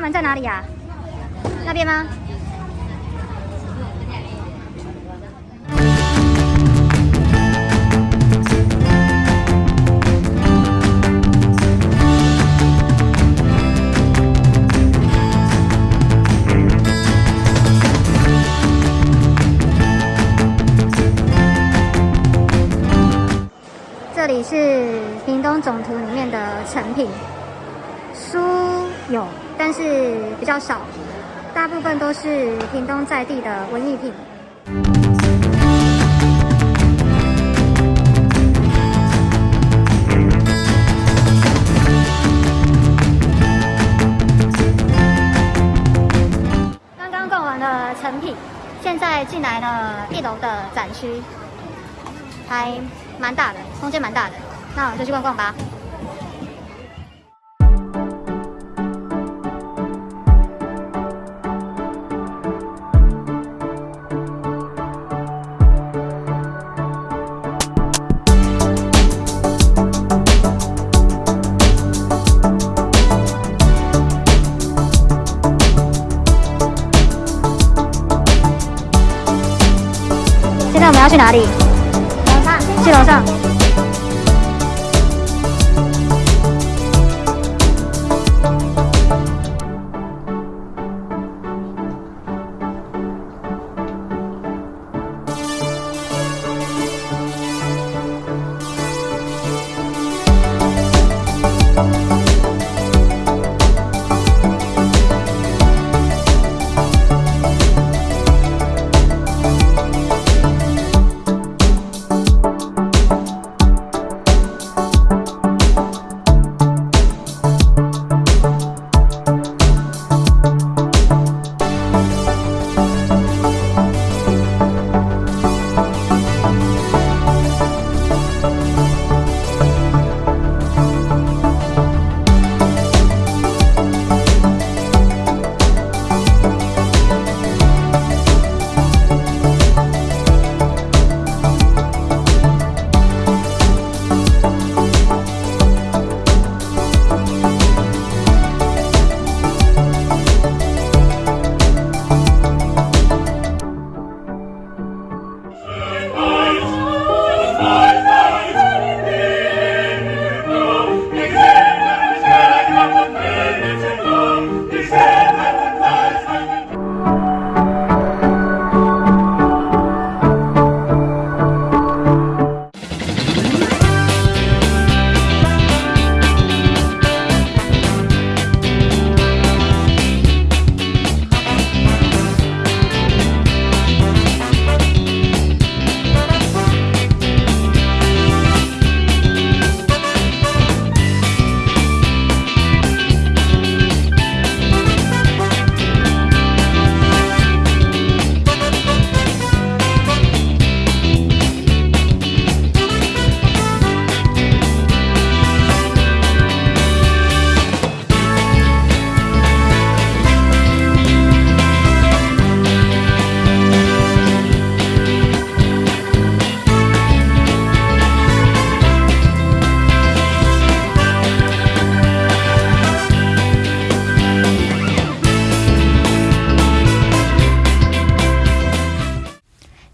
大门在哪里呀？那边吗？这里是屏东总图里面的成品，书有，但是比较少，大部分都是屏东在地的文艺品。刚刚逛完了成品，现在进来了一楼的展区，还蛮大的，空间蛮大的，那我们就去逛逛吧。我们要去哪里？楼上，去楼上。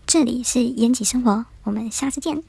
这里是延吉生活，我们下次见。